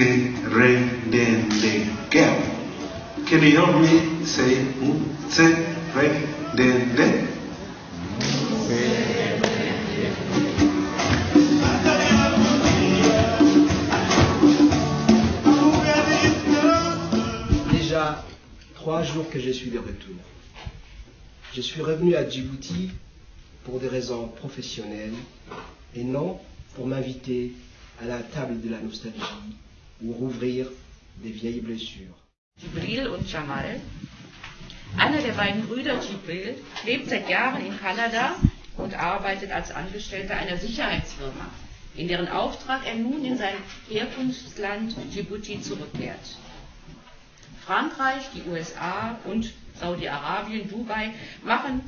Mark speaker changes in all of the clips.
Speaker 1: De, De?
Speaker 2: Déjà trois jours que je suis de retour. Je suis revenu à Djibouti pour des raisons professionnelles et non pour m'inviter à la table de la nostalgie ou rouvrir des vieilles blessures.
Speaker 3: Jibril und Jamal. Einer der beiden Brüder Jibril lebt seit Jahren in Kanada und arbeitet als Angestellter einer Sicherheitsfirma, in deren Auftrag er nun in sein Herkunftsland Djibouti zurückkehrt. Frankreich, die USA und Saudi-Arabien, Dubai machen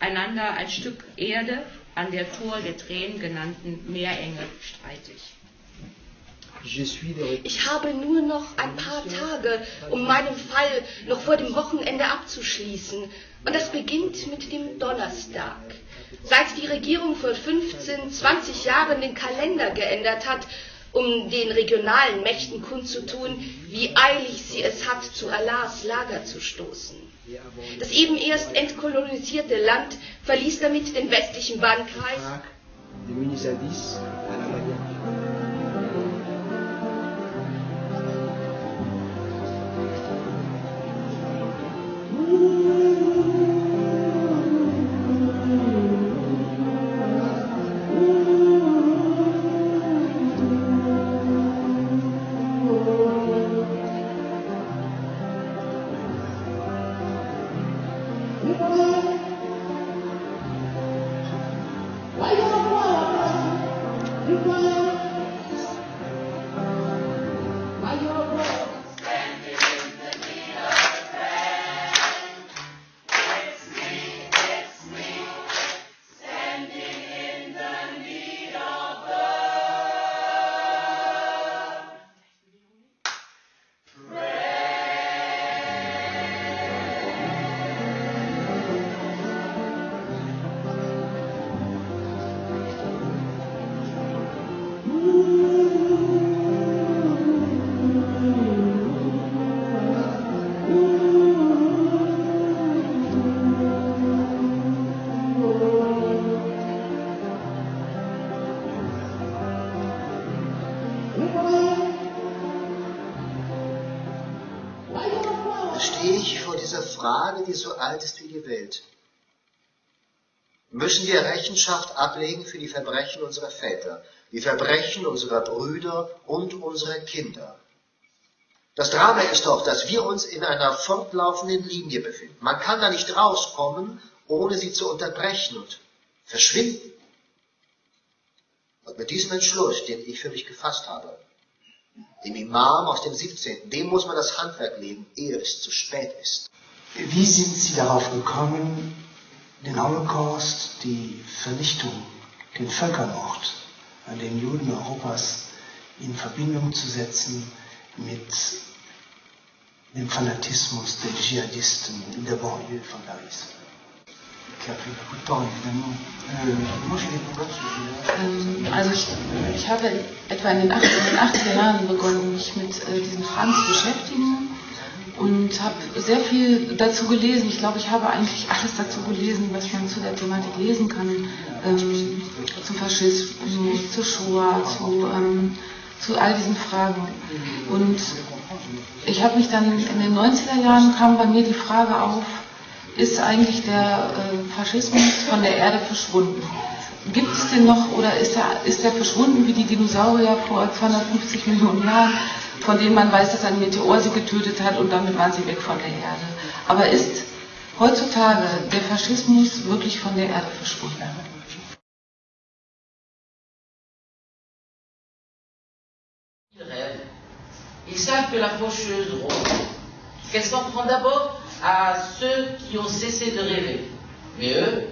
Speaker 3: einander ein Stück Erde an der Tor der Tränen genannten Meerenge streitig.
Speaker 2: Je suis de retour.
Speaker 4: Ich habe nur noch ein paar Tage, um meinen Fall noch vor dem Wochenende abzuschließen. Und das beginnt mit dem Donnerstag. Seit die Regierung vor 15, 20 Jahren den Kalender geändert hat, um den regionalen Mächten kundzutun, wie eilig sie es hat, zu Allahs Lager zu stoßen. Das eben erst entkolonisierte Land verließ damit den westlichen Bannkreis
Speaker 5: stehe ich vor dieser Frage, die so alt ist wie die Welt. Müssen wir Rechenschaft ablegen für die Verbrechen unserer Väter, die Verbrechen unserer Brüder und unserer Kinder? Das Drama ist doch, dass wir uns in einer fortlaufenden Linie befinden. Man kann da nicht rauskommen, ohne sie zu unterbrechen und verschwinden. Und mit diesem Entschluss, den ich für mich gefasst habe, dem Imam aus dem 17., dem muss man das Handwerk legen, ehe es zu spät ist.
Speaker 6: Wie sind Sie darauf gekommen, den Holocaust, die Vernichtung, den Völkermord an den Juden Europas in Verbindung zu setzen mit dem Fanatismus der Dschihadisten in der Banlieue von Paris? Qui a pris beaucoup de temps, évidemment. Euh, moi, je pas ce sujet-là.
Speaker 7: Also ich, habe etwa in den 80er, in den 80er Jahren begonnen, mich mit äh, diesen Fragen zu beschäftigen und habe sehr viel dazu gelesen. Ich glaube, ich habe eigentlich alles dazu gelesen, was man zu der Thematik lesen kann. Ähm, zum Faschismus, zur Shoah, zu, ähm, zu all diesen Fragen. Und ich habe mich dann in den 90er Jahren kam bei mir die Frage auf, ist eigentlich der äh, Faschismus von der Erde verschwunden? Gibt es den noch oder ist er, ist er verschwunden wie die Dinosaurier vor 250 Millionen Jahren, von denen man weiß, dass ein Meteor sie getötet hat und damit waren sie weg von der Erde? Aber ist heutzutage der Faschismus wirklich von der Erde verschwunden?
Speaker 8: Ils rêvent. Ils savent que la faucheuse rôde, qu'elle s'en prend d'abord à ceux qui ont cessé de rêver. Mais eux,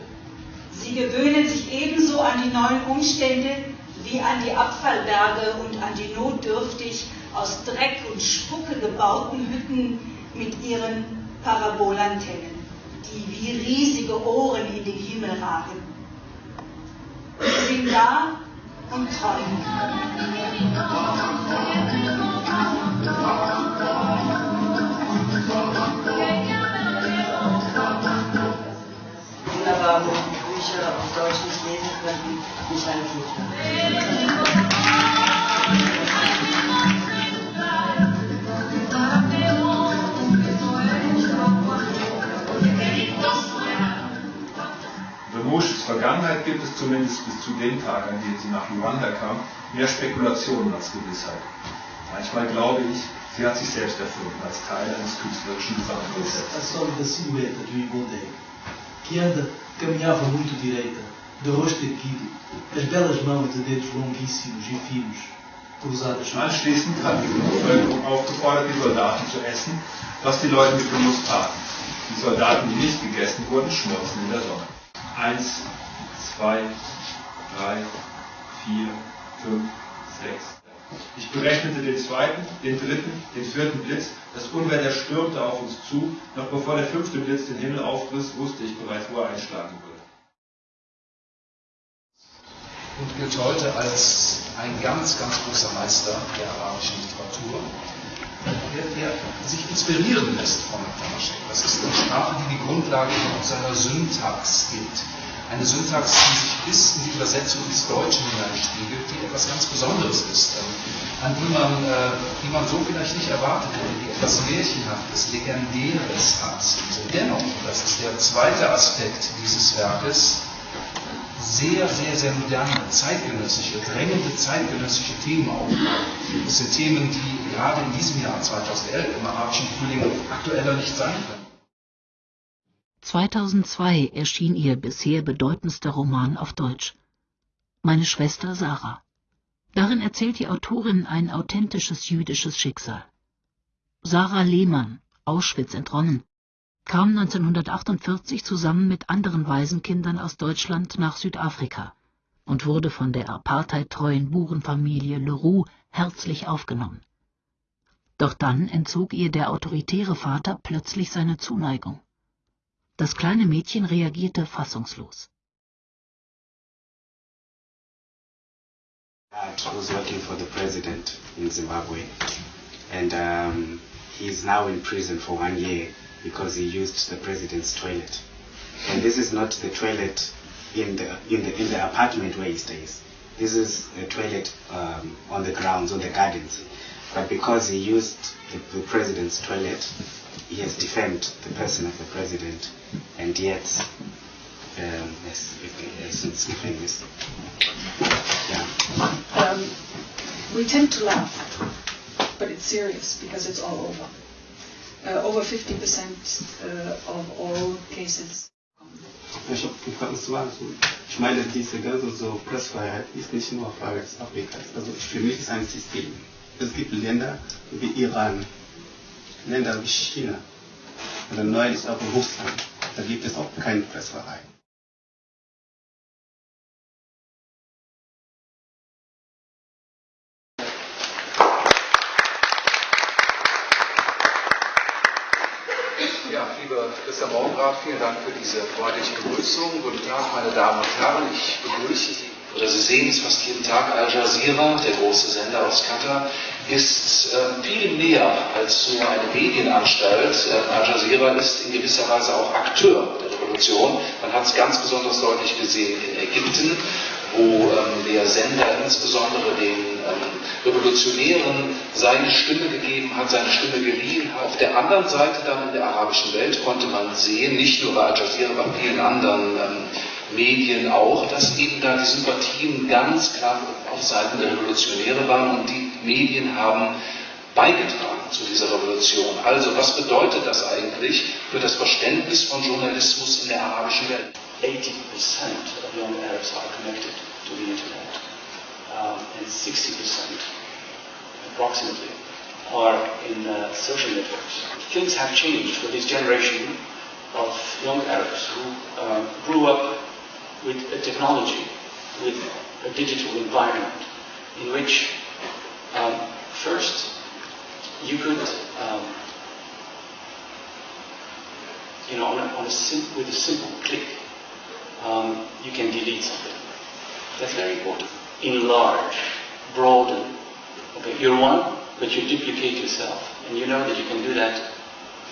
Speaker 9: Sie gewöhnen sich ebenso an die neuen Umstände wie an die Abfallberge und an die notdürftig aus Dreck und Spucke gebauten Hütten mit ihren Parabolantennen, die wie riesige Ohren in den Himmel ragen. Sie sind da und träumen.
Speaker 10: Vergangenheit gibt es zumindest bis zu dem Tag, an dem sie nach Luanda kam, mehr Spekulationen als Gewissheit. Manchmal glaube ich, sie hat sich selbst erfunden als Teil eines künstlerischen Gesamtkonzepts.
Speaker 6: A sólida silhueta de Ibondé, que anda, caminhava muito direita, de rosto erguido, as belas mãos de dedos longuíssimos e finos, cruzadas
Speaker 10: Anschließend hat die Bevölkerung aufgefordert, die Soldaten zu essen, was die Leute mit Genuss taten. Die Soldaten, die nicht gegessen wurden, schmolzen in der Sonne. Eins, zwei, drei, vier, fünf, sechs. Ich berechnete den zweiten, den dritten, den vierten Blitz. Das Unwetter stürmte auf uns zu. Noch bevor der fünfte Blitz den Himmel aufriss, wusste ich bereits, wo er einschlagen würde.
Speaker 11: und gilt heute als ein ganz, ganz großer Meister der arabischen Literatur, der, sich inspirieren lässt von Tamaschek. Das ist eine Sprache, die die Grundlage seiner Syntax gibt. Eine Syntax, die sich bis in die Übersetzung ins Deutsche hineinspiegelt, die etwas ganz Besonderes ist, ähm, an die man, äh, die man so vielleicht nicht erwartet hätte, die etwas Märchenhaftes, Legendäres hat. Dennoch, das ist der zweite Aspekt dieses Werkes, sehr, sehr, sehr moderne, zeitgenössische, drängende zeitgenössische Themen aufgreifen. Das sind Themen, die gerade in diesem Jahr 2011 im arabischen Frühling aktueller nicht sein können.
Speaker 12: 2002 erschien ihr bisher bedeutendster Roman auf Deutsch. Meine Schwester Sarah. Darin erzählt die Autorin ein authentisches jüdisches Schicksal. Sarah Lehmann, Auschwitz entronnen, kam 1948 zusammen mit anderen Waisenkindern aus Deutschland nach Südafrika und wurde von der apartheidtreuen Burenfamilie Leroux herzlich aufgenommen. Doch dann entzog ihr der autoritäre Vater plötzlich seine Zuneigung. Das kleine Mädchen reagierte fassungslos.
Speaker 13: Dad was working for the president in Zimbabwe, and um, he's now in prison for one year because he used the president's toilet. And this is not the toilet in the in the in the apartment where he stays. This is a toilet um, on the grounds, on the gardens. But because he used the, the president's toilet, he has defamed the person of the president, and yet um, has, has since given. Yeah.
Speaker 14: Um, we tend to laugh, but it's serious because it's all over. Uh, over 50% uh, of all cases.
Speaker 15: Ich habe gefragt, was war? Ich meine, diese ganze so Pressfreiheit ist nicht nur Frage des Afrikas. Also für mich ist ein System. Es gibt Länder wie Iran, Länder wie China, oder neulich auch Russland. Da gibt es auch keine Pressfreiheit.
Speaker 11: Ja, lieber Christian Baumgraf, vielen Dank für diese freundliche Begrüßung. Guten Tag, meine Damen und Herren. Ich begrüße Sie. Oder Sie sehen es fast jeden Tag. Al Jazeera, der große Sender aus Katar, ist äh, viel näher als nur eine Medienanstalt. Äh, Al Jazeera ist in gewisser Weise auch Akteur der Revolution. Man hat es ganz besonders deutlich gesehen in Ägypten, wo ähm, der Sender insbesondere den Revolutionären seine Stimme gegeben hat, seine Stimme geliehen hat. Auf der anderen Seite dann in der arabischen Welt konnte man sehen, nicht nur bei Al Jazeera, bei vielen anderen ähm, Medien auch, dass eben da die Sympathien ganz klar auf Seiten der Revolutionäre waren und die Medien haben beigetragen zu dieser Revolution. Also was bedeutet das eigentlich für das Verständnis von Journalismus in der arabischen Welt?
Speaker 16: 80% of young Arabs are connected to the internet, um, and 60% approximately are in uh, social networks. Things have changed for this generation of young Arabs who um, grew up with a technology, with a digital environment, in which um, first you could, um, you know, on a, on a sim- with a simple click, um, you can delete something. That's very important. Enlarge, broaden. Okay, you're one, but you duplicate yourself, and you know that you can do that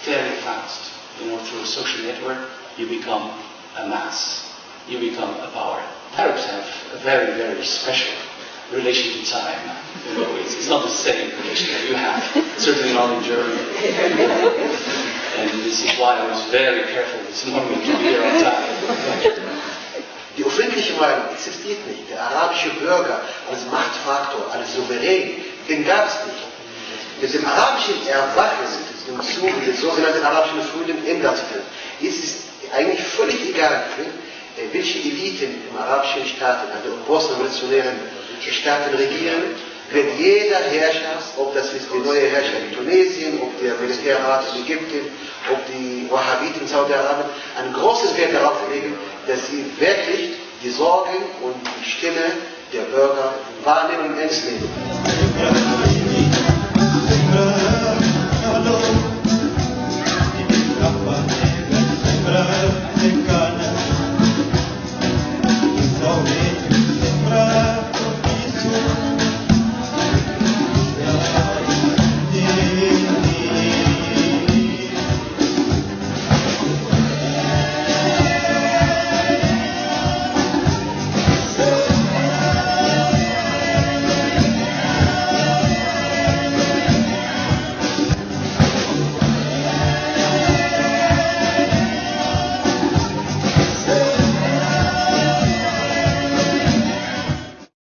Speaker 16: fairly fast. You know, through a social network, you become a mass. You become a power. Arabs have a very, very special relation to time. You know, it's, it's not the same relation that you have. Certainly not in Germany. and this is why I was very careful this morning to be here on time.
Speaker 4: Die öffentliche Meinung existiert nicht. Der arabische Bürger als Machtfaktor, als Souverän, den gab es nicht. Mit dem arabischen Erwachen im Zuge des sogenannten arabischen Frühling sich das. Ist eigentlich völlig egal, welche Eliten im arabischen Staaten, also im postrevolutionären Staaten regieren, wird jeder Herrscher, ob das ist die neue Herrscher in Tunesien, ob der Militärrat in Ägypten, ob die Wahhabiten in Saudi-Arabien, ein großes Wert darauf legen, dass sie wirklich die Sorgen und die Stimme der Bürger wahrnehmen und ernst nehmen.